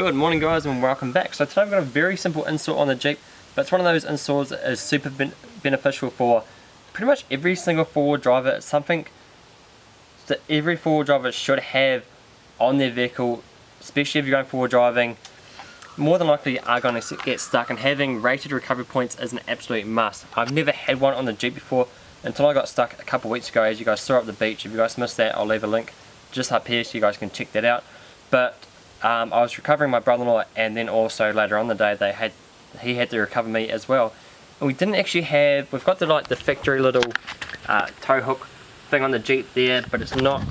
Good morning guys and welcome back. So today I've got a very simple install on the Jeep, but it's one of those installs that is super ben beneficial for pretty much every single four-wheel driver. It's something that every four-wheel driver should have on their vehicle, especially if you're going four-wheel driving. More than likely you are going to get stuck and having rated recovery points is an absolute must. I've never had one on the Jeep before until I got stuck a couple weeks ago as you guys saw up the beach. If you guys missed that I'll leave a link just up here so you guys can check that out. But um, I was recovering my brother-in-law and then also later on the day they had he had to recover me as well. And we didn't actually have we've got the like the factory little uh, tow hook thing on the Jeep there but it's not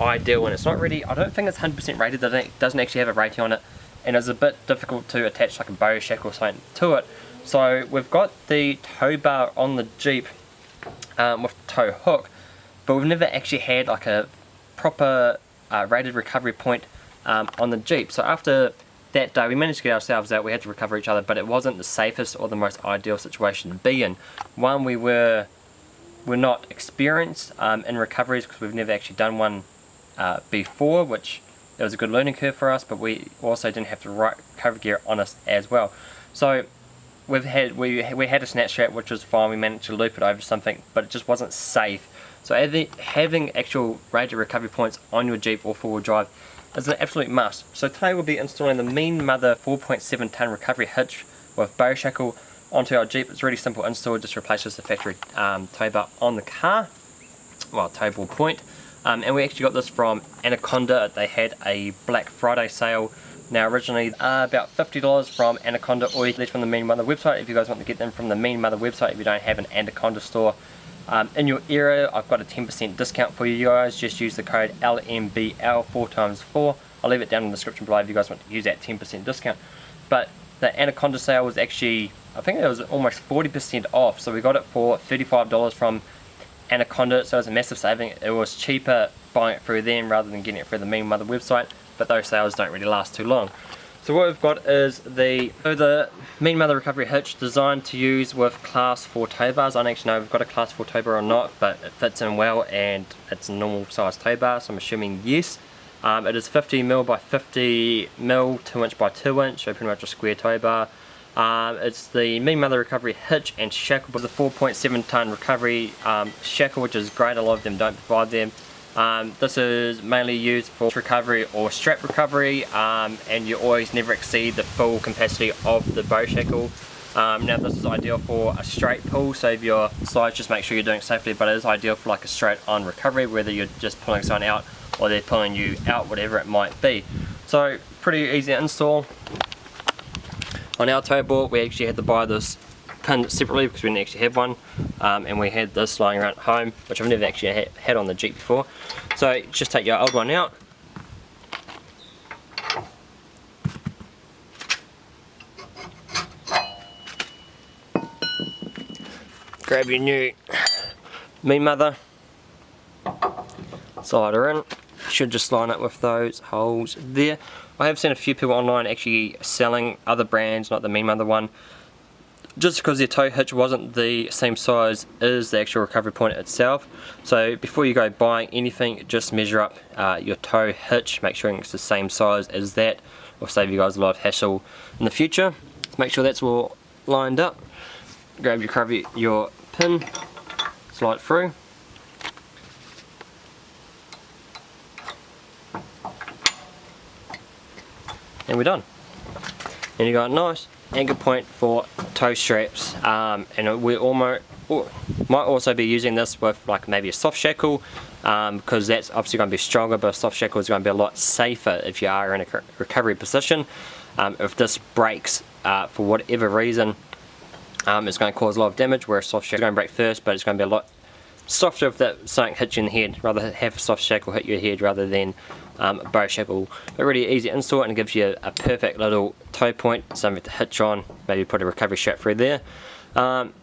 ideal and it's not really I don't think it's 100% rated it doesn't actually have a rating on it and it's a bit difficult to attach like a bow shackle or something to it. So we've got the tow bar on the Jeep um, with tow hook but we've never actually had like a proper uh, rated recovery point um, on the Jeep. So after that day we managed to get ourselves out, we had to recover each other, but it wasn't the safest or the most ideal situation to be in. One, we were we're not experienced um, in recoveries because we've never actually done one uh, before, which it was a good learning curve for us, but we also didn't have the right recovery gear on us as well. So we've had we we had a snatch strap which was fine. We managed to loop it over something, but it just wasn't safe. So having actual rated recovery points on your Jeep or four-wheel drive is an absolute must. So today we'll be installing the Mean Mother 4.7 ton recovery hitch with bow shackle onto our Jeep. It's really simple install, just replaces the factory um, tow bar on the car, well tow ball point. Um, and we actually got this from Anaconda, they had a Black Friday sale. Now originally uh, about $50 from Anaconda or you can from the Mean Mother website if you guys want to get them from the Mean Mother website if you don't have an Anaconda store. Um, in your area, I've got a 10% discount for you guys. Just use the code LMBL 4 times 4 I'll leave it down in the description below if you guys want to use that 10% discount. But the Anaconda sale was actually, I think it was almost 40% off. So we got it for $35 from Anaconda. So it was a massive saving. It was cheaper buying it through them rather than getting it through the Mean Mother website. But those sales don't really last too long. So what we've got is the so the Mean Mother Recovery Hitch designed to use with class 4 tow bars. I don't actually know if we've got a class 4 tow bar or not, but it fits in well and it's a normal size tow bar, so I'm assuming yes. Um, it is 50mm by 50mm, 2 inch by 2 inch, so pretty much a square tow bar. Um, it's the Mean Mother Recovery Hitch and Shackle, but the 4.7 ton recovery um, shackle, which is great, a lot of them don't provide them. Um, this is mainly used for recovery or strap recovery um, and you always never exceed the full capacity of the bow shackle. Um, now this is ideal for a straight pull so if your slides just make sure you're doing it safely but it is ideal for like a straight on recovery whether you're just pulling someone out or they're pulling you out whatever it might be. So pretty easy to install. On our tow board we actually had to buy this pin separately because we didn't actually have one um, and we had this lying around at home which I've never actually ha had on the Jeep before. So just take your old one out. Grab your new Mean Mother. Slide her in. Should just line up with those holes there. I have seen a few people online actually selling other brands not the Mean Mother one just because the tow hitch wasn't the same size as the actual recovery point itself. So before you go buying anything just measure up uh, your tow hitch make sure it's the same size as that will save you guys a lot of hassle in the future. Make sure that's all lined up. Grab your recovery your pin slide through. And we're done. And you got a nice anchor point for tow straps um, and we almost might also be using this with like maybe a soft shackle um, because that's obviously going to be stronger but a soft shackle is going to be a lot safer if you are in a recovery position. Um, if this breaks uh, for whatever reason um, it's going to cause a lot of damage where a soft shackle is going to break first but it's going to be a lot softer if that something hits you in the head rather have a soft shackle hit your head rather than um, bow but really easy install and gives you a, perfect little tow point something to hitch on maybe put a recovery strap through there. Um,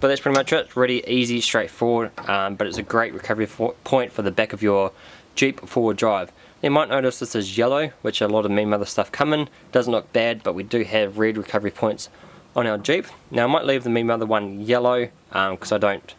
but that's pretty much it. Really easy straightforward um, but it's a great recovery for, point for the back of your Jeep four-wheel drive. You might notice this is yellow which a lot of Mean Mother stuff come in. Doesn't look bad but we do have red recovery points on our Jeep. Now I might leave the Mean Mother one yellow because um, I don't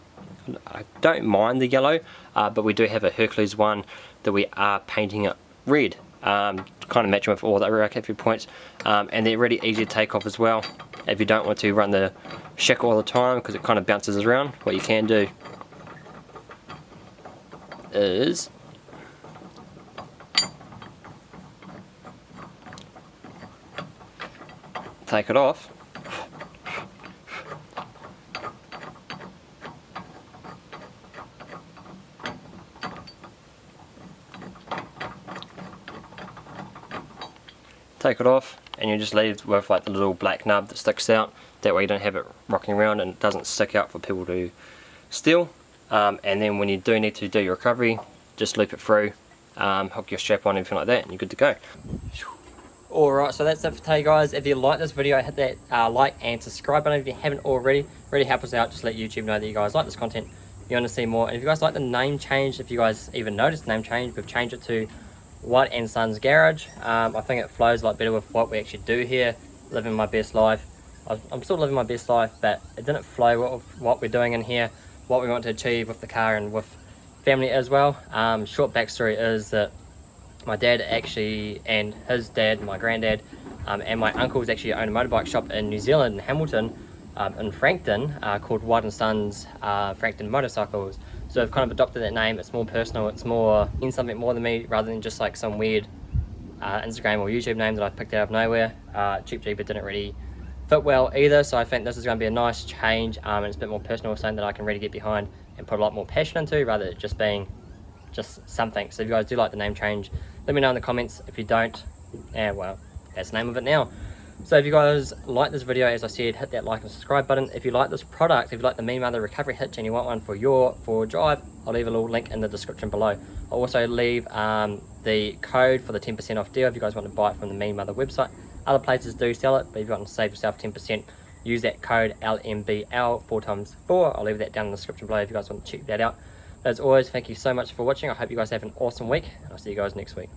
I don't mind the yellow, uh, but we do have a Hercules one that we are painting it red. um, kind of matching with all the other RKF points. Um, and they're really easy to take off as well if you don't want to run the shackle all the time because it kind of bounces around. What you can do is take it off take it off and you just leave with like the little black nub that sticks out that way you don't have it rocking around and it doesn't stick out for people to steal um, and then when you do need to do your recovery just loop it through um, hook your strap on everything like that and you're good to go Alright, so that's it for today guys. If you like this video, hit that uh, like and subscribe button if you haven't already. Really help us out, just let YouTube know that you guys like this content. You want to see more. And if you guys like the name change, if you guys even noticed name change, we've changed it to White and Sons Garage. Um, I think it flows a lot better with what we actually do here. Living my best life. I'm still living my best life, but it didn't flow with what we're doing in here, what we want to achieve with the car and with family as well. Um, short backstory is that my dad actually and his dad my granddad um, and my uncles actually own a motorbike shop in New Zealand in Hamilton um, in Frankton uh, called White and Sons uh, Frankton Motorcycles so I've kind of adopted that name. It's more personal. It's more in something more than me rather than just like some weird uh, Instagram or YouTube name that I picked out of nowhere. Uh, Cheap Jeep didn't really fit well either so I think this is going to be a nice change um, and it's a bit more personal something that I can really get behind and put a lot more passion into rather than just being just something. So if you guys do like the name change let me know in the comments. If you don't yeah well that's the name of it now so if you guys like this video as i said hit that like and subscribe button. If you like this product if you like the mean mother recovery hitch and you want one for your for drive i'll leave a little link in the description below. I'll also leave um, the code for the 10 percent off deal if you guys want to buy it from the mean mother website. Other places do sell it but if you want to save yourself 10 percent use that code lmbl four times four. I'll leave that down in the description below if you guys want to check that out. As always, thank you so much for watching. I hope you guys have an awesome week, and I'll see you guys next week.